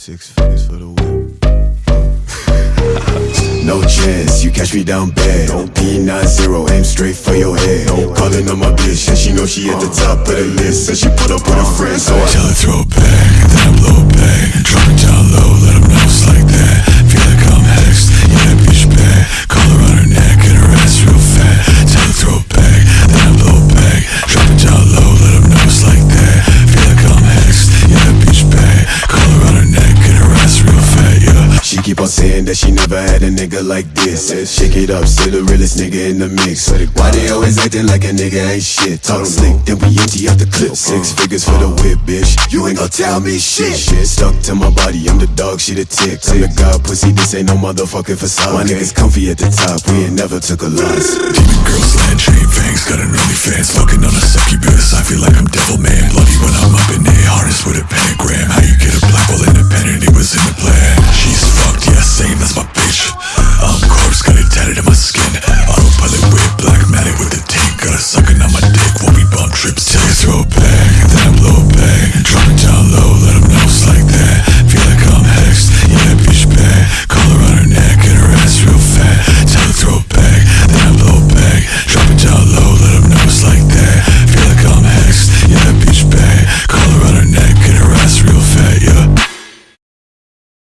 Six figures for the whip. No chance, you catch me down bad. P90, aim straight for your head. Calling on my bitch, and she know she at the top of the list. And she put up with her friends, so I Tell her throw that she never had a nigga like this. Shake it up, still the realest nigga in the mix. Why they always acting like a nigga ain't shit? Talk slick, then we empty out the clip. Six figures for the whip, bitch. You ain't gon' tell me shit. Shit stuck to my body, I'm the dog, she the tick. I'm the god, pussy, this ain't no motherfucking facade. My niggas comfy at the top, we ain't never took a loss. Demon girls, land chain fangs, got an fans Fucking on a succubus,